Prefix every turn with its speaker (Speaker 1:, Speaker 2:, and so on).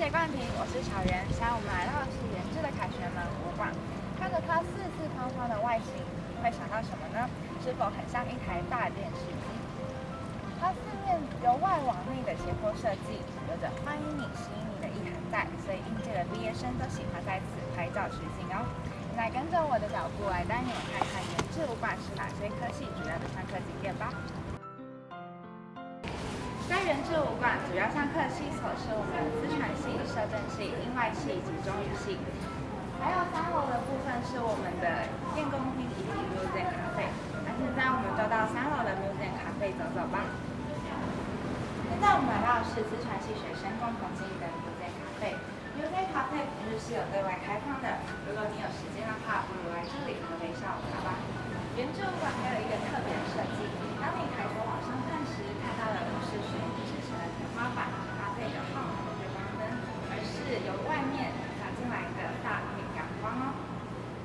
Speaker 1: 谢冠廷，我是小袁。现在我们来到的是原制的凯旋门博物馆，看着它四四方方的外形，你会想到什么呢？是否很像一台大电视机？它四面由外往内的斜坡设计，有着欢迎你、吸引你的意涵在，所以应届的毕业生都喜欢在此拍照取景哦。来跟着我的脚步来带你们看看原制武馆是哪些科系主要的上课景点吧。在原制武馆主要上课系所是我们系、英外系以及中语系，还有三楼的部分是我们的电工厅以及 museum 咖啡。那现在我们就到三楼的 museum 咖啡走走吧。现在我们来到的是资传系学生共同经营的 museum 咖啡。museum 咖啡平日是有对外开放的，如果你有时间的话，不如来这里喝杯下午茶吧。原住馆还有